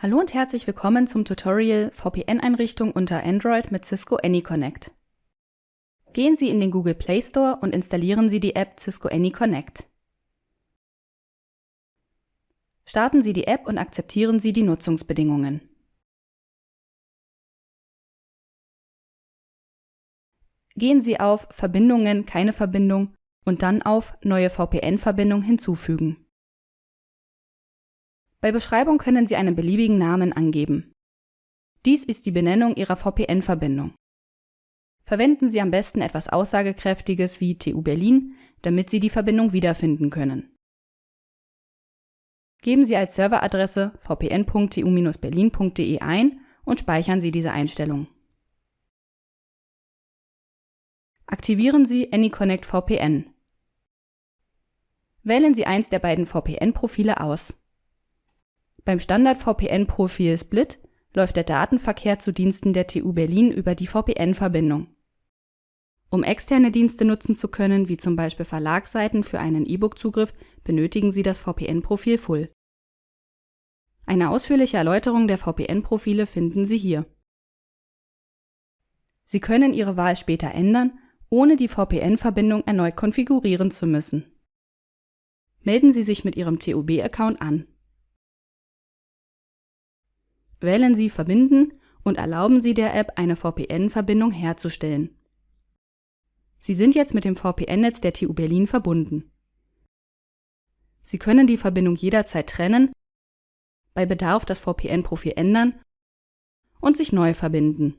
Hallo und herzlich willkommen zum Tutorial VPN-Einrichtung unter Android mit Cisco AnyConnect. Gehen Sie in den Google Play Store und installieren Sie die App Cisco AnyConnect. Starten Sie die App und akzeptieren Sie die Nutzungsbedingungen. Gehen Sie auf Verbindungen, keine Verbindung und dann auf Neue VPN-Verbindung hinzufügen. Bei Beschreibung können Sie einen beliebigen Namen angeben. Dies ist die Benennung Ihrer VPN-Verbindung. Verwenden Sie am besten etwas Aussagekräftiges wie TU Berlin, damit Sie die Verbindung wiederfinden können. Geben Sie als Serveradresse vpn.tu-berlin.de ein und speichern Sie diese Einstellung. Aktivieren Sie AnyConnect VPN. Wählen Sie eins der beiden VPN-Profile aus. Beim Standard-VPN-Profil Split läuft der Datenverkehr zu Diensten der TU Berlin über die VPN-Verbindung. Um externe Dienste nutzen zu können, wie zum Beispiel Verlagsseiten für einen E-Book-Zugriff, benötigen Sie das VPN-Profil Full. Eine ausführliche Erläuterung der VPN-Profile finden Sie hier. Sie können Ihre Wahl später ändern, ohne die VPN-Verbindung erneut konfigurieren zu müssen. Melden Sie sich mit Ihrem TUB-Account an. Wählen Sie Verbinden und erlauben Sie der App, eine VPN-Verbindung herzustellen. Sie sind jetzt mit dem VPN-Netz der TU Berlin verbunden. Sie können die Verbindung jederzeit trennen, bei Bedarf das VPN-Profil ändern und sich neu verbinden.